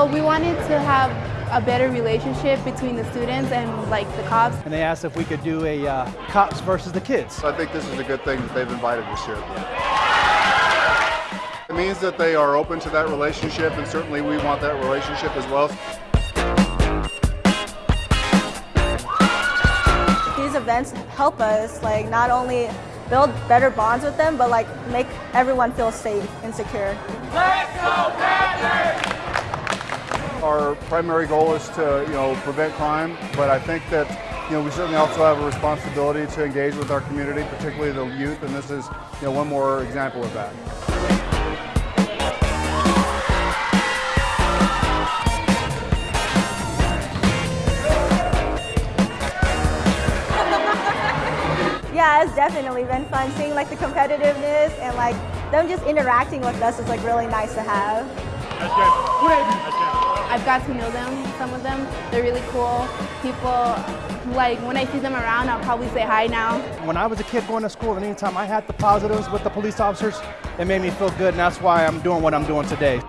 Well, we wanted to have a better relationship between the students and like the cops. And they asked if we could do a uh, cops versus the kids. I think this is a good thing that they've invited this year. It means that they are open to that relationship, and certainly we want that relationship as well. These events help us like not only build better bonds with them, but like make everyone feel safe and secure. Let's go, Our primary goal is to, you know, prevent crime, but I think that, you know, we certainly also have a responsibility to engage with our community, particularly the youth, and this is, you know, one more example of that. Yeah, it's definitely been fun seeing like the competitiveness and like them just interacting with us is like really nice to have. That's good. That's good. I've got to know them, some of them. They're really cool people. Like when I see them around, I'll probably say hi now. When I was a kid going to school, and anytime I had the positives with the police officers, it made me feel good, and that's why I'm doing what I'm doing today.